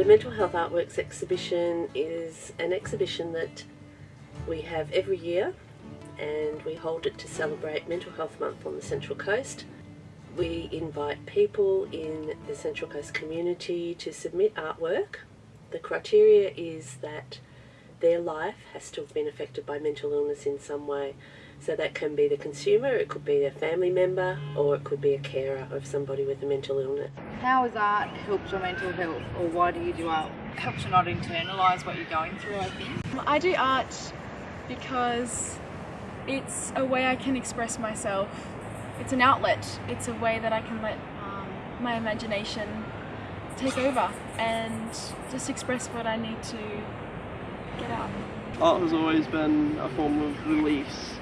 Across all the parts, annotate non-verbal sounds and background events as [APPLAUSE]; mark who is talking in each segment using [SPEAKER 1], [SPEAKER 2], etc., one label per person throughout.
[SPEAKER 1] The Mental Health Artworks exhibition is an exhibition that we have every year and we hold it to celebrate Mental Health Month on the Central Coast. We invite people in the Central Coast community to submit artwork. The criteria is that their life has to have been affected by mental illness in some way. So that can be the consumer, it could be a family member, or it could be a carer of somebody with a mental illness.
[SPEAKER 2] How has art helped your mental health, or why do you do art? It helps you not internalise what you're going through, I think.
[SPEAKER 3] I do art because it's a way I can express myself. It's an outlet. It's a way that I can let um, my imagination take over and just express what I need to get out.
[SPEAKER 4] Art has always been a form of release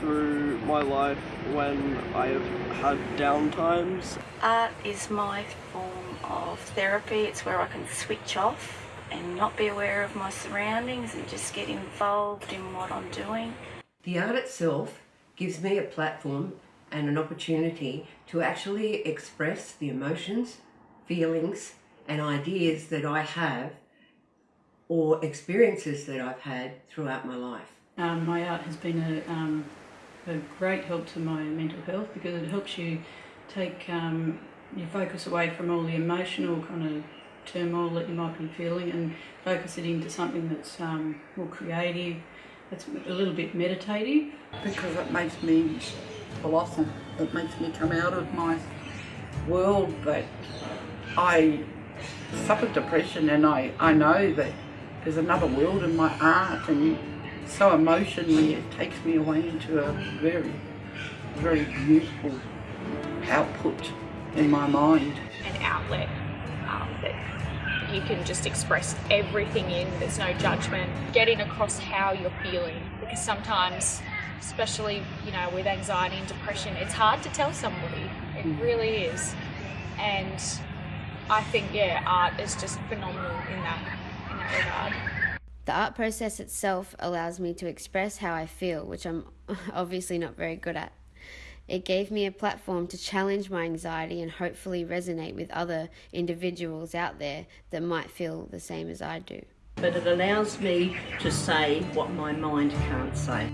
[SPEAKER 4] through my life when I have had down times.
[SPEAKER 5] Art is my form of therapy. It's where I can switch off and not be aware of my surroundings and just get involved in what I'm doing.
[SPEAKER 6] The art itself gives me a platform and an opportunity to actually express the emotions, feelings and ideas that I have or experiences that I've had throughout my life.
[SPEAKER 7] Um, my art has been a, um, a great help to my mental health because it helps you take um, your focus away from all the emotional kind of turmoil that you might be feeling and focus it into something that's um, more creative, that's a little bit meditative.
[SPEAKER 8] Because it makes me blossom, it makes me come out of my world that I suffered depression and I, I know that there's another world in my art and so emotionally it takes me away into a very, very beautiful output in my mind.
[SPEAKER 9] An outlet um, that you can just express everything in, there's no judgment, getting across how you're feeling because sometimes especially you know with anxiety and depression it's hard to tell somebody. It really is. And I think yeah art is just phenomenal in that in that regard.
[SPEAKER 10] The art process itself allows me to express how I feel, which I'm [LAUGHS] obviously not very good at. It gave me a platform to challenge my anxiety and hopefully resonate with other individuals out there that might feel the same as I do.
[SPEAKER 11] But it allows me to say what my mind can't say.